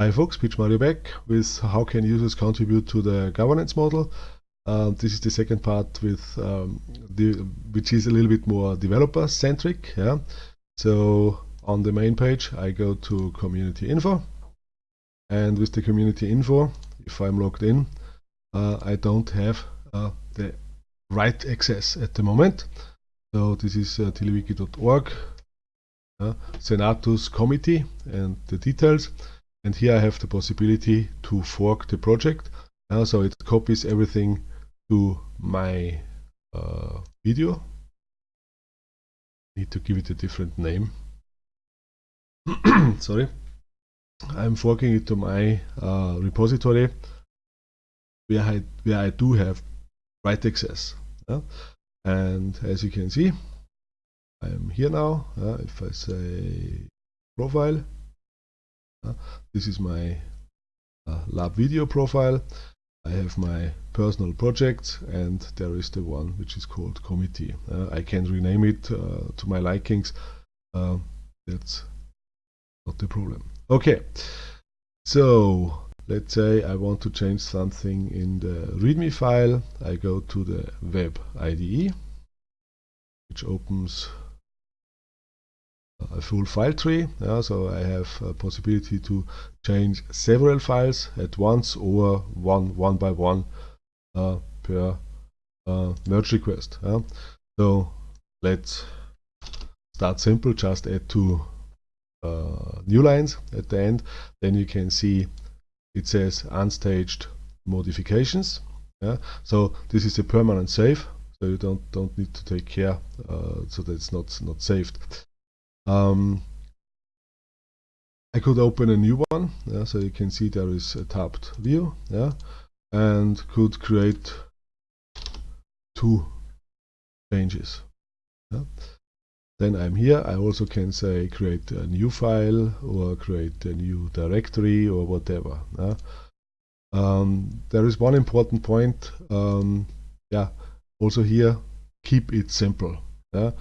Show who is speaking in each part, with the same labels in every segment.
Speaker 1: Hi folks, Pitch Mario back with how can users contribute to the governance model. Uh, this is the second part with um, the, which is a little bit more developer centric. Yeah. So on the main page I go to community info and with the community info if I'm logged in uh, I don't have uh, the right access at the moment. So this is uh, tilwiki.org, uh, Senatus committee and the details and here I have the possibility to fork the project. Uh, so it copies everything to my uh, video. Need to give it a different name. Sorry. I'm forking it to my uh, repository where I, where I do have write access. And as you can see I'm here now. If I say profile this is my uh, lab video profile. I have my personal projects and there is the one which is called committee. Uh, I can rename it uh, to my likings. Uh, that's not the problem. Okay, so let's say I want to change something in the README file. I go to the web IDE, which opens a full file tree. Yeah, so I have a possibility to change several files at once or one one by one uh, per uh, merge request. Yeah. So let's start simple. Just add two uh, new lines at the end. Then you can see it says unstaged modifications. Yeah. So this is a permanent save. So you don't don't need to take care uh, so that it's not not saved. Um, I could open a new one, yeah, so you can see there is a tabbed view, yeah, and could create two changes. Yeah. Then I'm here, I also can say create a new file or create a new directory or whatever. Yeah. Um, there is one important point, um, yeah, also here, keep it simple. Yeah.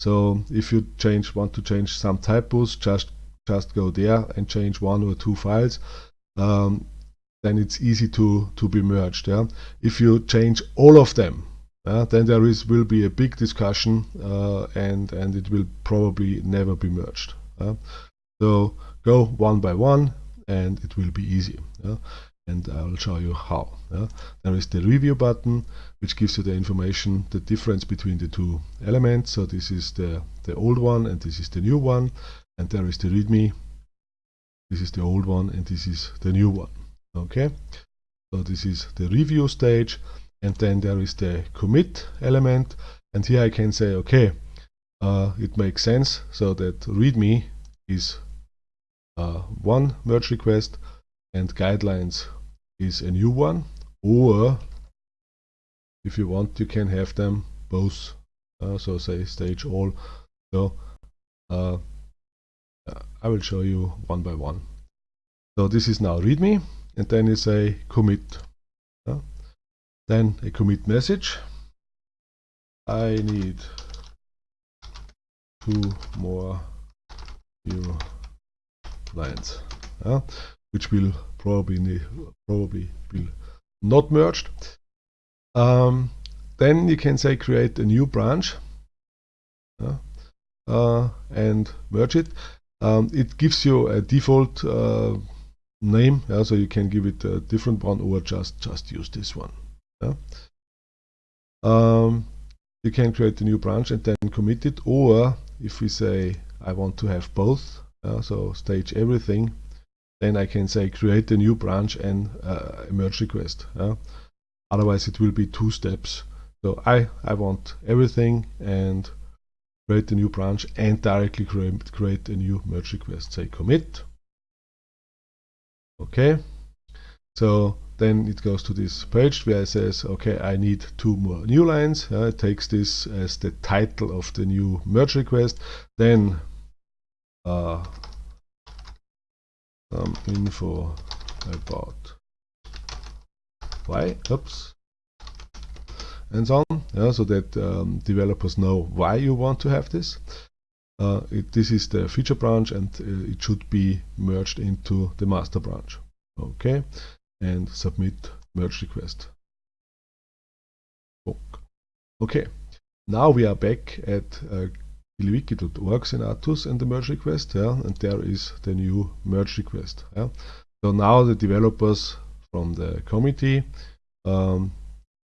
Speaker 1: So if you change want to change some typos, just just go there and change one or two files. Um, then it's easy to to be merged. Yeah. If you change all of them, uh, then there is will be a big discussion uh, and and it will probably never be merged. Uh. So go one by one and it will be easy and I will show you how. Yeah. There is the review button which gives you the information, the difference between the two elements. So this is the, the old one and this is the new one. And there is the readme. This is the old one and this is the new one. Okay. So this is the review stage. And then there is the commit element. And here I can say, okay, uh, it makes sense. So that readme is uh, one merge request and guidelines is a new one or if you want you can have them both uh, so say stage all. So uh, I will show you one by one. So this is now readme and then you say commit uh, then a commit message. I need two more new lines uh, which will probably probably will not merged. Um, then you can say create a new branch uh, uh, and merge it. Um, it gives you a default uh, name, yeah, so you can give it a different one or just just use this one. Yeah. Um, you can create a new branch and then commit it, or if we say I want to have both, so stage everything then I can say create a new branch and uh, a merge request. Otherwise it will be two steps. So I, I want everything and create a new branch and directly create, create a new merge request. Say commit. Okay. So then it goes to this page where it says, okay, I need two more new lines. Uh, it takes this as the title of the new merge request. Then uh, some info about why, oops, and so on, yeah, so that um, developers know why you want to have this. uh, it, this is the feature branch and uh, it should be merged into the master branch. Okay, and submit merge request. Okay, now we are back at uh, kiliwiki.org Senatus and the merge request, yeah, and there is the new merge request. Yeah. So now the developers from the committee um,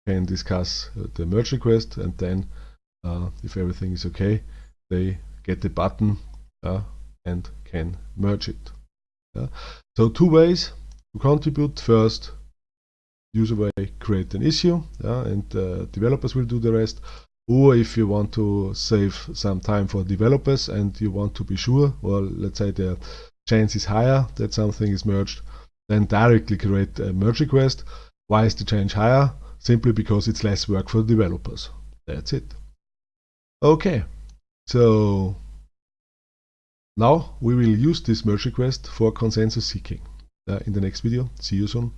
Speaker 1: can discuss uh, the merge request and then uh, if everything is okay, they get the button uh, and can merge it. Yeah. So two ways to contribute. First, user way create an issue yeah, and uh, developers will do the rest. Or if you want to save some time for developers and you want to be sure, or let's say the chance is higher that something is merged, then directly create a merge request. Why is the change higher? Simply because it's less work for developers. That's it. Okay, so now we will use this merge request for consensus seeking. Uh, in the next video. See you soon.